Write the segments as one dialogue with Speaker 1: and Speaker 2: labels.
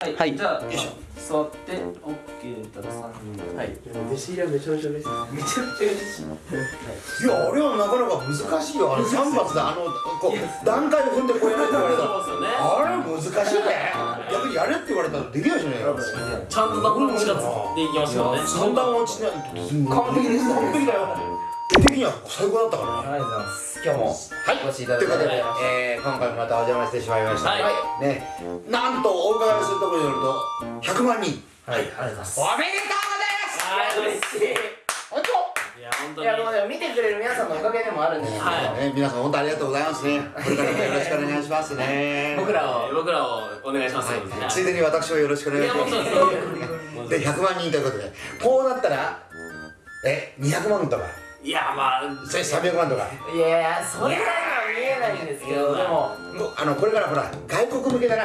Speaker 1: はい、
Speaker 2: はい
Speaker 1: じゃあ座って OK だったら3人
Speaker 2: はい
Speaker 3: 弟子入りはめちゃめちゃ嬉しい
Speaker 1: めちゃくちゃ嬉しい
Speaker 4: いや、あれはなかなか難しいよ。あの三発であのこう段階を踏んでこうやるって言われたら。
Speaker 1: そうですよね
Speaker 4: あれ難しいね。逆にやれって言われたらできないじゃないよ。
Speaker 1: ちゃんとダブル持ちがでいきましたよね
Speaker 4: 三段落ちない
Speaker 3: 完璧でした
Speaker 4: 完璧だよ。絵的には最高だったから。ね。
Speaker 3: ありがとうございます。今日も
Speaker 4: はい
Speaker 3: お越しいただきありがとうござい。
Speaker 4: えー、今回もまたお邪魔してしまいました。
Speaker 1: はい。
Speaker 4: ね、なんとお伺いするところによると100万人。
Speaker 3: はい。ありがとうございます。
Speaker 4: おめでとう
Speaker 1: はい嬉しい。
Speaker 4: ござい。ます。
Speaker 1: いや本当に。
Speaker 3: いやもうでも見てくれる皆さんのおかげでもあるんですけど、
Speaker 1: はい。
Speaker 4: ね、皆さん本当ありがとうございますね。これからもよろしくお願いしますね。
Speaker 3: 僕らを
Speaker 1: えー僕らをお願いします。
Speaker 4: はい。ついでに私もよろしくお願いします。
Speaker 1: いやもちろんそう。
Speaker 4: で100万人ということで、こうなったらえ200万とか、
Speaker 1: いやまあ
Speaker 4: それ300万とか。
Speaker 3: いやいやそれは見えないんですけどでも
Speaker 4: あのこれからほら外国向けだな。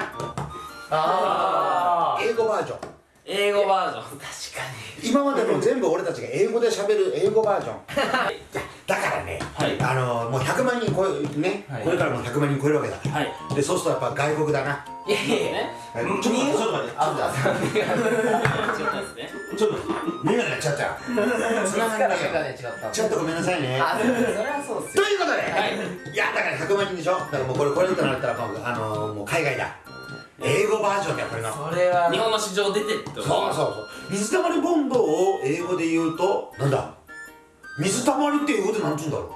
Speaker 3: ああ
Speaker 4: 英語バージョン。
Speaker 1: 英語バージョン
Speaker 3: 確か
Speaker 4: 今までの全部俺たちが英語で喋る英語バージョン。ね、
Speaker 1: はい。
Speaker 4: あのもう100万人超えね、
Speaker 3: はい。
Speaker 4: これからもう100万人超えるわけだから。
Speaker 1: はい。
Speaker 4: でそうするとやっぱ外国だな。
Speaker 3: にいやいやいや。
Speaker 4: ちょっと待ってちょっと待って。ちょっと眼鏡やっちゃったよ。つながちょっとごめんなさいね。
Speaker 3: あそれはそうっすよ。
Speaker 4: ということで、
Speaker 1: はい。
Speaker 4: い、やだから100万人でしょ？だからもうこれこれとなったらもうあのーもう海外だ。英語バージョンだよこれの。そう
Speaker 3: それは。
Speaker 1: 日本の市場出てってこと
Speaker 4: そうそう水たまりボンドを英語で言うとなんだ？水たまりって英語でなんつうんだろ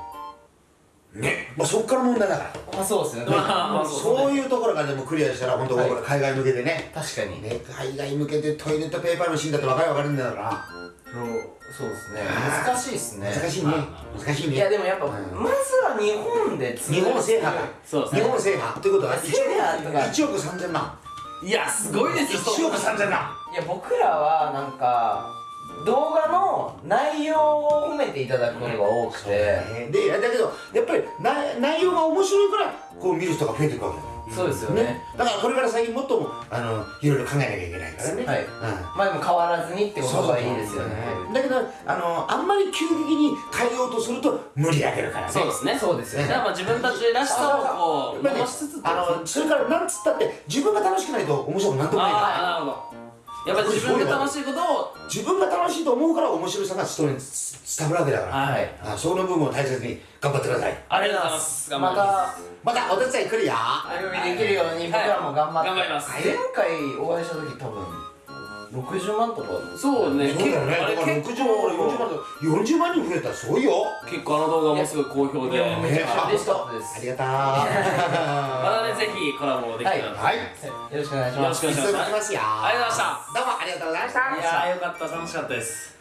Speaker 4: う？ね。まあそっから問題だから。
Speaker 3: まあそうっすよね。
Speaker 1: まあまあそう
Speaker 4: いうところからでもクリアしたら本当これ海外向けでね。
Speaker 3: 確かに。
Speaker 4: ね海外向けでトイレットペーパーのシーンだって分かる分かるんだから。
Speaker 3: そうですね。難しいっすね。
Speaker 4: 難しいね。難しいね。
Speaker 3: いやでもやっぱ、
Speaker 4: うん。
Speaker 3: まずは日本で
Speaker 4: 日本制覇だ
Speaker 1: そうですね。
Speaker 4: 日本制覇ということは
Speaker 3: 制覇とか。
Speaker 4: 1億3000万。
Speaker 1: いやすごいですよ
Speaker 4: 1億3000万。
Speaker 3: いや僕らはなんか動画の内容を褒めていただくことが多くて。
Speaker 4: ね。でだけどやっぱり内内容が面白いからこう見る人が増えていくわけ。だよ
Speaker 3: そうですよね。
Speaker 4: だからこれから先もっともあのいろいろ考えなきゃいけないからね。
Speaker 3: はい。まあでも変わらずにってことがいいですよね。
Speaker 4: うんだけどあのあんまり急激に変えようとすると無理上げるからね。
Speaker 1: そうですね。
Speaker 3: そうですよね。
Speaker 1: やっぱ自分たちらしさをこう
Speaker 4: やっぱりね
Speaker 1: 残しつつ
Speaker 4: あのそれからなんつったって自分が楽しくないと面白くなんともないから。
Speaker 1: なるほどやっぱり自分が楽しいことを
Speaker 4: 自分が楽しいと思うから面白さが人に伝わるわけだから。
Speaker 1: はい。
Speaker 4: あその部分を大切に頑張ってください。
Speaker 1: ありがとうございます。頑張
Speaker 3: ま
Speaker 1: ります。
Speaker 3: た
Speaker 4: またお手伝い来るよ
Speaker 3: お呼びできるように僕らも頑張って、
Speaker 1: はい。頑張ります
Speaker 3: 前回お会いした時多分60万とか
Speaker 1: そうね
Speaker 4: そうだよね。
Speaker 1: あれ
Speaker 4: だから
Speaker 1: 結
Speaker 4: 60万から40万と40万人増えたらすごいよ。
Speaker 1: 結構あの動画もすごい好評で。
Speaker 3: めちゃくちゃ嬉しかったです。
Speaker 4: ありがとう。
Speaker 1: またねぜひコラボできたらと
Speaker 4: はい。
Speaker 3: よろしくお願いします。
Speaker 1: よろしくお願いします。ありがとうございました
Speaker 4: した。
Speaker 1: いやよかった楽しかったです。